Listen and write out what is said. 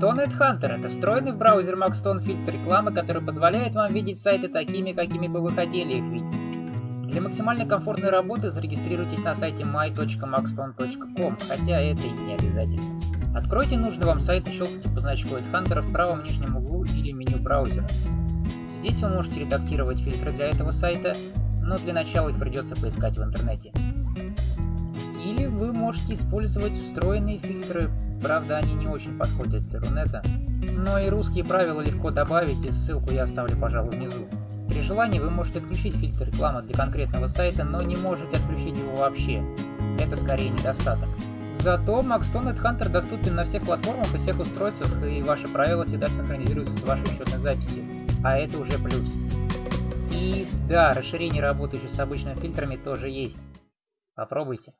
Maxton Hunter это встроенный в браузер Maxton фильтр рекламы, который позволяет вам видеть сайты такими, какими бы вы хотели их видеть. Для максимально комфортной работы зарегистрируйтесь на сайте my.maxton.com, хотя это и не обязательно. Откройте нужный вам сайт и щелкните по значку AdHunter в правом нижнем углу или меню браузера. Здесь вы можете редактировать фильтры для этого сайта, но для начала их придется поискать в интернете. Или вы можете использовать встроенные фильтры, правда они не очень подходят для Рунета, но и русские правила легко добавить, и ссылку я оставлю, пожалуй, внизу. При желании вы можете отключить фильтр рекламы для конкретного сайта, но не можете отключить его вообще. Это скорее недостаток. Зато Maxton Hunter доступен на всех платформах и всех устройствах, и ваши правила всегда синхронизируются с вашей учетной записью. А это уже плюс. И да, расширение работающих с обычными фильтрами тоже есть. Попробуйте.